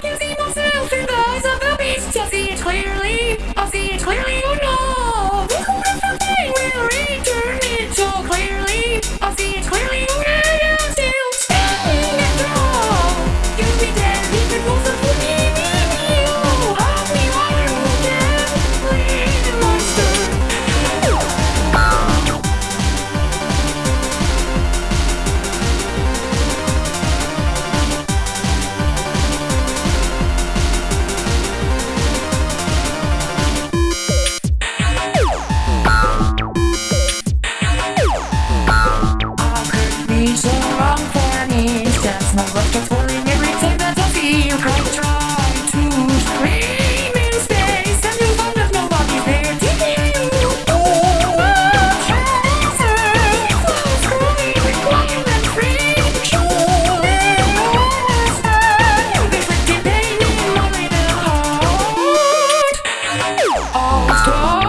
けすいませ All gone.